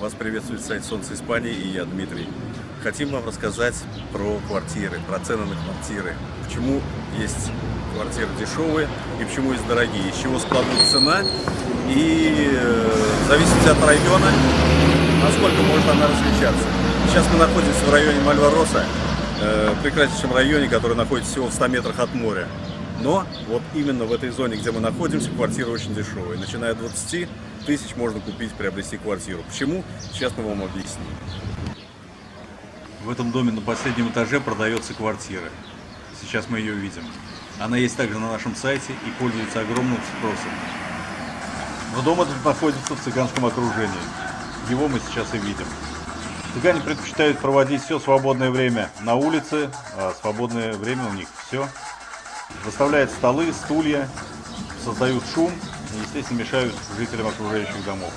Вас приветствует сайт Солнце Испании и я, Дмитрий. Хотим вам рассказать про квартиры, про цены на квартиры. Почему есть квартиры дешевые и почему есть дорогие. Из чего складывается цена и э, в от района, насколько может она различаться. Сейчас мы находимся в районе Мальвароса, э, прекраснейшем районе, который находится всего в 100 метрах от моря. Но вот именно в этой зоне, где мы находимся, квартиры очень дешевые. Начиная от 20 тысяч можно купить, приобрести квартиру. Почему? Сейчас мы вам объясним. В этом доме на последнем этаже продается квартира. Сейчас мы ее видим. Она есть также на нашем сайте и пользуется огромным спросом. Но дом этот находится в цыганском окружении. Его мы сейчас и видим. Цыгане предпочитают проводить все свободное время на улице, а свободное время у них все. Выставляют столы, стулья, создают шум естественно, мешают жителям окружающих домов.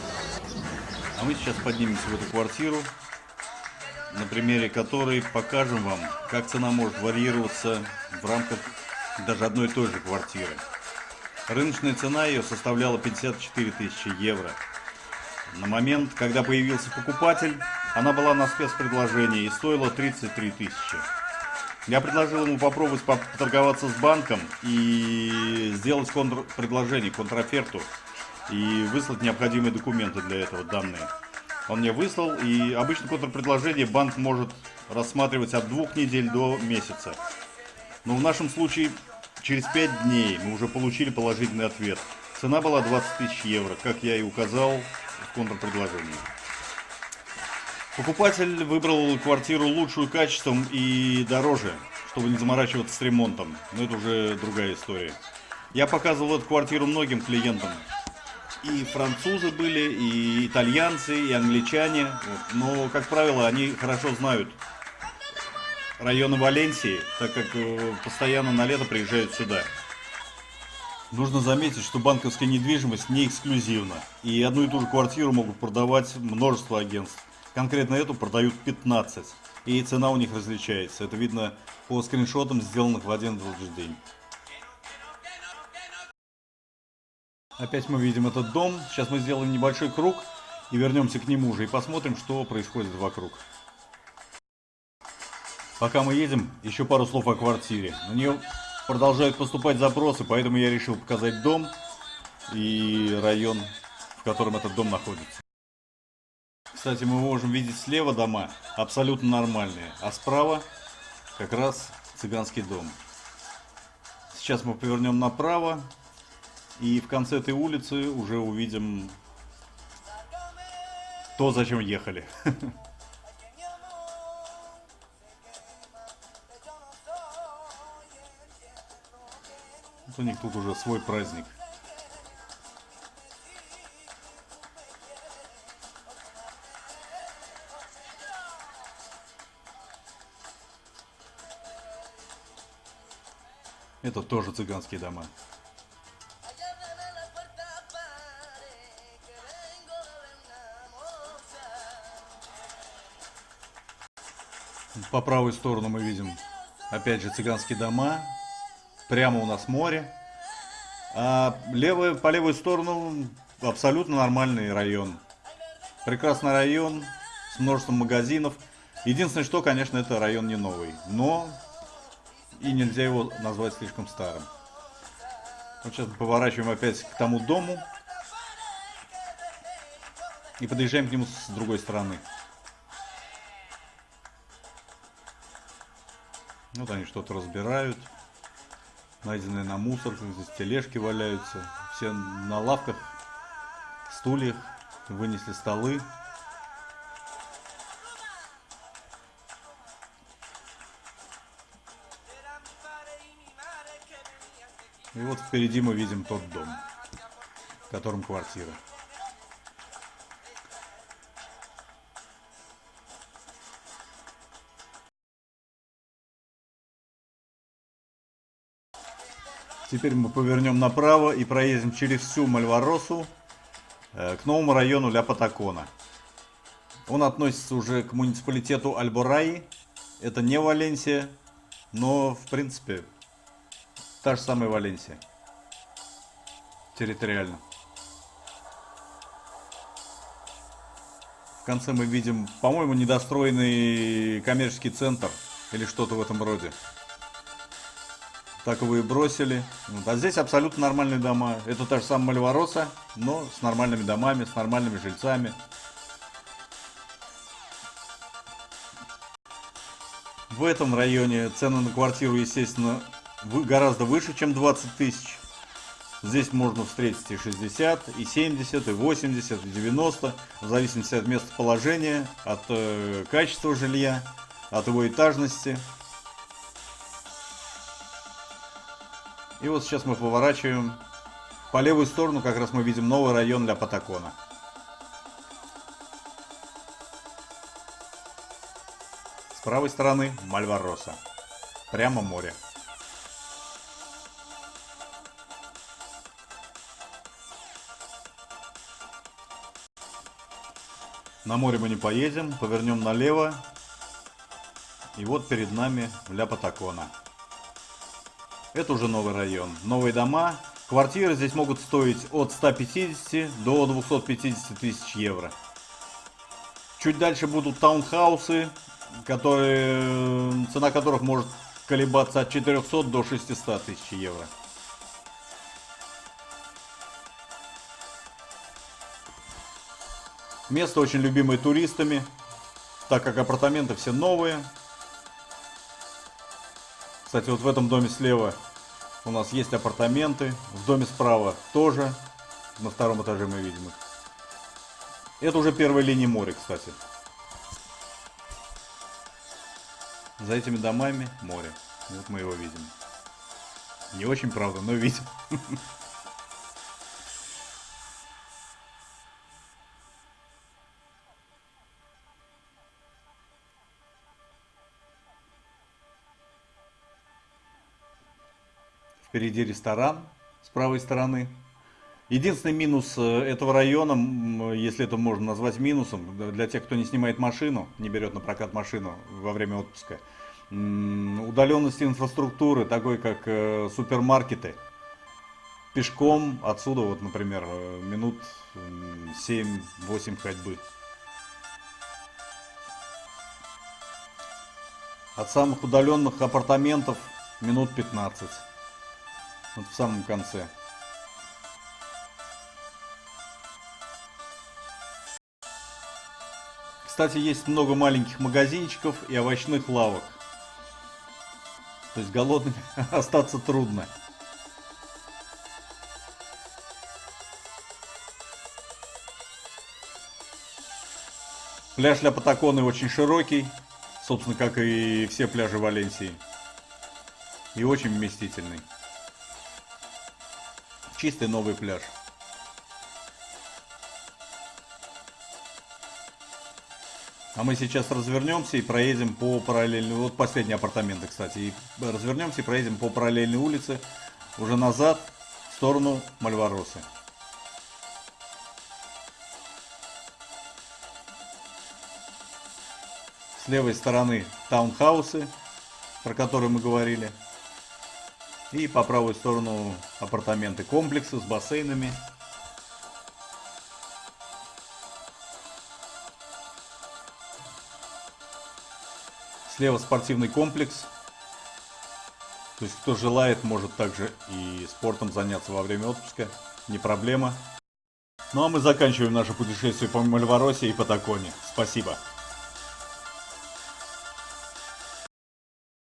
А мы сейчас поднимемся в эту квартиру, на примере которой покажем вам, как цена может варьироваться в рамках даже одной и той же квартиры. Рыночная цена ее составляла 54 тысячи евро. На момент, когда появился покупатель, она была на спецпредложении и стоила 33 тысячи. Я предложил ему попробовать поторговаться с банком и сделать контрпредложение, контраферту и выслать необходимые документы для этого, данные. Он мне выслал, и обычно контрпредложение банк может рассматривать от двух недель до месяца. Но в нашем случае через 5 дней мы уже получили положительный ответ. Цена была 20 тысяч евро, как я и указал в контрпредложении. Покупатель выбрал квартиру лучшую качеством и дороже, чтобы не заморачиваться с ремонтом. Но это уже другая история. Я показывал эту квартиру многим клиентам. И французы были, и итальянцы, и англичане. Но, как правило, они хорошо знают районы Валенсии, так как э, постоянно на лето приезжают сюда. Нужно заметить, что банковская недвижимость не эксклюзивна. И одну и ту же квартиру могут продавать множество агентств. Конкретно эту продают 15. И цена у них различается. Это видно по скриншотам, сделанных в один и тот же день. Опять мы видим этот дом. Сейчас мы сделаем небольшой круг и вернемся к нему уже и посмотрим, что происходит вокруг. Пока мы едем, еще пару слов о квартире. На нее продолжают поступать запросы, поэтому я решил показать дом и район, в котором этот дом находится. Кстати, мы можем видеть слева дома абсолютно нормальные, а справа как раз цыганский дом. Сейчас мы повернем направо, и в конце этой улицы уже увидим то, зачем ехали. у них тут уже свой праздник. Это тоже цыганские дома. По правой сторону мы видим, опять же, цыганские дома. Прямо у нас море. А левый, по левую сторону абсолютно нормальный район. Прекрасный район с множеством магазинов. Единственное, что, конечно, это район не новый. Но и нельзя его назвать слишком старым. Вот сейчас поворачиваем опять к тому дому. И подъезжаем к нему с другой стороны. Вот они что-то разбирают. Найденные на мусорках, здесь тележки валяются. Все на лавках, стульях, вынесли столы. И вот впереди мы видим тот дом, в котором квартира. Теперь мы повернем направо и проедем через всю Мальваросу э, к новому району Ля Патакона. Он относится уже к муниципалитету Альбораи. Это не Валенсия, но в принципе Та же самая Валенсия. Территориально. В конце мы видим, по-моему, недостроенный коммерческий центр или что-то в этом роде. Так его и бросили. Вот. А здесь абсолютно нормальные дома. Это та же самая Мальвороса, но с нормальными домами, с нормальными жильцами. В этом районе цены на квартиру, естественно, гораздо выше, чем 20 тысяч. Здесь можно встретить и 60, и 70, и 80, и 90, в зависимости от местоположения, от э, качества жилья, от его этажности. И вот сейчас мы поворачиваем. По левую сторону как раз мы видим новый район для Патакона. С правой стороны Мальвароса. Прямо море. На море мы не поедем, повернем налево. И вот перед нами Ля Патакона. Это уже новый район. Новые дома. Квартиры здесь могут стоить от 150 до 250 тысяч евро. Чуть дальше будут таунхаусы, которые, цена которых может колебаться от 400 до 600 тысяч евро. Место очень любимое туристами, так как апартаменты все новые. Кстати, вот в этом доме слева у нас есть апартаменты. В доме справа тоже. На втором этаже мы видим их. Это уже первая линия моря, кстати. За этими домами море. Вот мы его видим. Не очень, правда, но видим. Впереди ресторан с правой стороны. Единственный минус э, этого района, если это можно назвать минусом, для тех, кто не снимает машину, не берет на прокат машину во время отпуска, удаленности инфраструктуры, такой как э, супермаркеты. Пешком отсюда, вот, например, э, минут 7-8 ходьбы. От самых удаленных апартаментов минут 15. Вот в самом конце. Кстати, есть много маленьких магазинчиков и овощных лавок. То есть голодным остаться трудно. Пляж для Патаконы очень широкий, собственно, как и все пляжи Валенсии. И очень вместительный чистый новый пляж. А мы сейчас развернемся и проедем по параллельной... Вот последние апартаменты, кстати. И развернемся и проедем по параллельной улице уже назад в сторону Мальваросы. С левой стороны таунхаусы, про которые мы говорили. И по правую сторону апартаменты комплексы с бассейнами. Слева спортивный комплекс. То есть кто желает, может также и спортом заняться во время отпуска. Не проблема. Ну а мы заканчиваем наше путешествие по Мальворосе и Патаконе. Спасибо.